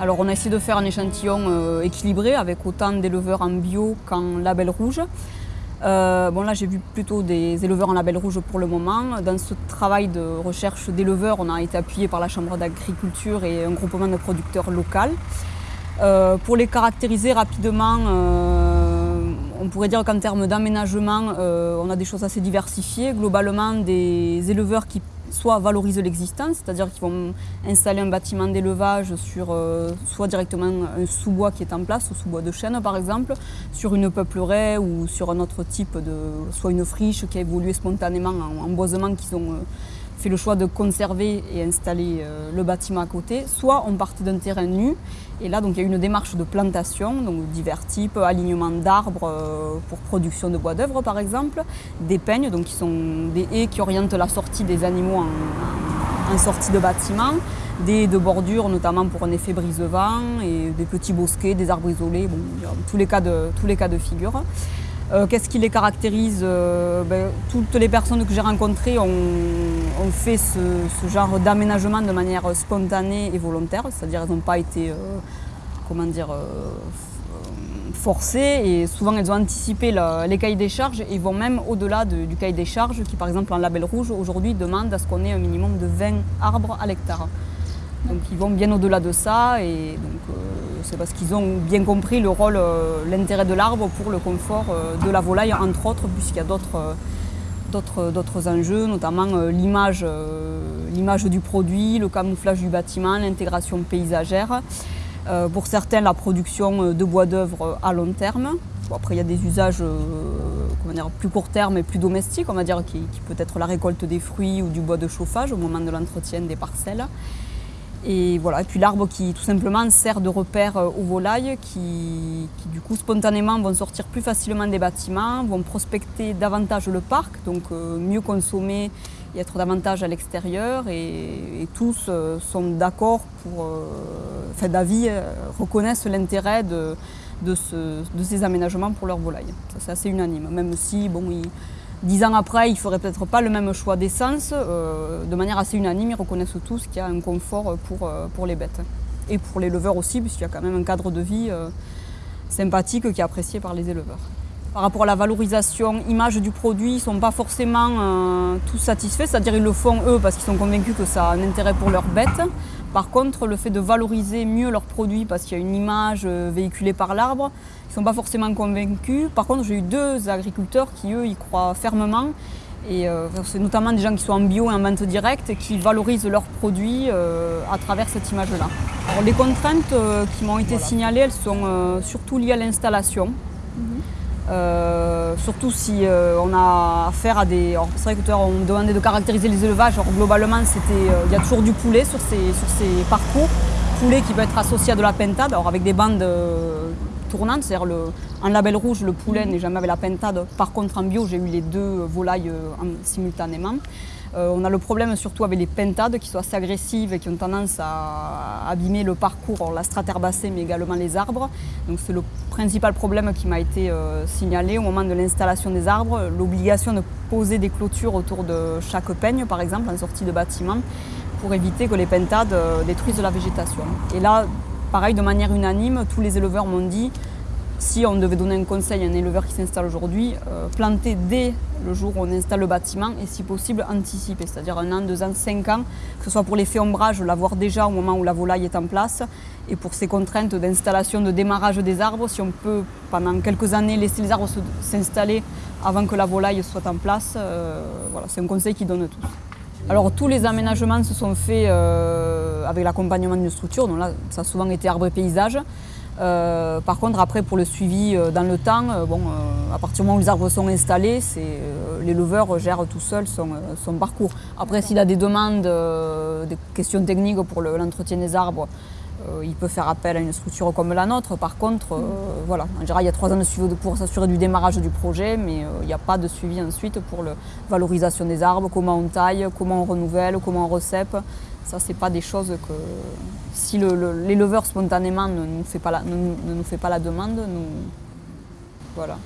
Alors on a essayé de faire un échantillon euh, équilibré avec autant d'éleveurs en bio qu'en label rouge. Euh, bon là j'ai vu plutôt des éleveurs en label rouge pour le moment. Dans ce travail de recherche d'éleveurs, on a été appuyé par la Chambre d'agriculture et un groupement de producteurs local. Euh, pour les caractériser rapidement, on pourrait dire qu'en termes d'aménagement, on a des choses assez diversifiées. Globalement, des éleveurs qui soit valorisent l'existence, c'est-à-dire qu'ils vont installer un bâtiment d'élevage sur euh, soit directement un sous-bois qui est en place, un sous-bois de chêne par exemple, sur une peupleraie ou sur un autre type de, soit une friche qui a évolué spontanément en, boisement qu'ils ont euh, fait le choix de conserver et installer euh, le bâtiment à côté, soit on partait d'un terrain nu. Et là, donc, il y a une démarche de plantation, donc divers types, alignement d'arbres euh, pour production de bois d'œuvre par exemple, des peignes, donc qui sont des haies qui orientent la sortie des animaux en, sortie de bâtiment, des de bordure notamment pour un effet brise-vent, et des petits bosquets, des arbres isolés, bon, de, tous les cas de figure. Euh, qu'est-ce qui les caractérise ben, Toutes les personnes que j'ai rencontrées ont, on fait ce, genre d'aménagement de manière spontanée et volontaire, c'est-à-dire elles n'ont pas été, euh, comment dire, euh, forcées et souvent elles ont anticipé les cahiers des charges et vont même au-delà du cahier des charges qui par exemple en label rouge aujourd'hui demande à ce qu'on ait un minimum de 20 arbres à l'hectare. Donc ils vont bien au-delà de ça et donc euh, c'est parce qu'ils ont bien compris le rôle, l'intérêt de l'arbre pour le confort de la volaille entre autres puisqu'il y a d'autres enjeux, notamment euh, euh, l'image du produit, le camouflage du bâtiment, l'intégration paysagère. Euh, pour certains, la production de bois d'œuvre à long terme. après, il y a des usages plus court terme et plus domestiques, on va dire, qui peut être la récolte des fruits ou du bois de chauffage au moment de l'entretien des parcelles. Et voilà, puis l'arbre qui tout simplement sert de repère euh, aux volailles qui, du coup spontanément vont sortir plus facilement des bâtiments, vont prospecter davantage le parc, donc euh, mieux consommer et être davantage à l'extérieur et, tous euh, sont d'accord pour, enfin d'avis, reconnaissent l'intérêt de, ces aménagements pour leurs volailles. C'est assez unanime, même si bon, Dix ans après, ils ne feraient peut-être pas le même choix d'essence. Euh, de manière assez unanime, ils reconnaissent tous qu'il y a un confort pour, euh, pour les bêtes. Et pour les éleveurs aussi, puisqu'il y a quand même un cadre de vie euh, sympathique qui est apprécié par les éleveurs. Par rapport à la valorisation image du produit, ils ne sont pas forcément tous satisfaits, c'est-à-dire ils le font eux parce qu'ils sont convaincus que ça a un intérêt pour leurs bêtes. Par contre, le fait de valoriser mieux leurs produits parce qu'il y a une image euh, véhiculée par l'arbre, ils ne sont pas forcément convaincus. Par contre, j'ai eu deux agriculteurs qui, eux, y croient fermement. Et euh, c'est notamment des gens qui sont en bio et en vente directe et qui valorisent leurs produits euh, à travers cette image-là. Les contraintes qui m'ont été signalées, elles sont surtout liées à l'installation. Mhm. Euh, surtout si euh, on a affaire à des... C'est vrai que on me demandait de caractériser les élevages. globalement, euh, il y a toujours du poulet sur ces, sur ces parcours. Poulet qui peut être associé à de la pentade, alors avec des bandes tournantes. C'est-à-dire en label rouge, le poulet n'est jamais avec la pentade. Par contre, en bio, j'ai eu les deux volailles simultanément. Euh, on a le problème surtout avec les pentades qui sont assez agressives et qui ont tendance à abîmer le parcours, la strate herbacée mais également les arbres. Donc c'est le principal problème qui m'a été euh, signalé au moment de l'installation des arbres, l'obligation de poser des clôtures autour de chaque peigne par exemple en sortie de bâtiment pour éviter que les pentades euh, détruisent la végétation. Et là, pareil, de manière unanime, tous les éleveurs m'ont dit si on devait donner un conseil à un éleveur qui s'installe aujourd'hui, euh, planter dès le jour où on installe le bâtiment et si possible anticiper, c'est-à-dire un an, deux ans, cinq ans, que ce soit pour l'effet ombrage, l'avoir déjà au moment où la volaille est en place et pour ces contraintes d'installation, de démarrage des arbres, si on peut pendant quelques années laisser les arbres s'installer avant que la volaille soit en place, euh, voilà, c'est un conseil qui donne tous. Alors tous les aménagements se sont faits euh, avec l'accompagnement d'une structure, donc là ça a souvent été arbre et paysage. Euh, par contre, après, pour le suivi euh, dans le temps, euh, bon, à partir du moment où les arbres sont installés, l'éleveur gère tout seul son, parcours. Après, s'il a des demandes, des questions techniques pour l'entretien des arbres, il peut faire appel à une structure comme la nôtre. Par contre, voilà, en général, il y a trois ans de suivi pour s'assurer du démarrage du projet, mais il n'y a pas de suivi ensuite pour la valorisation des arbres, comment on taille, comment on renouvelle, comment on recèpe. Ça, ce pas des choses que, si l'éleveur spontanément ne nous, fait pas la, demande, nous, voilà.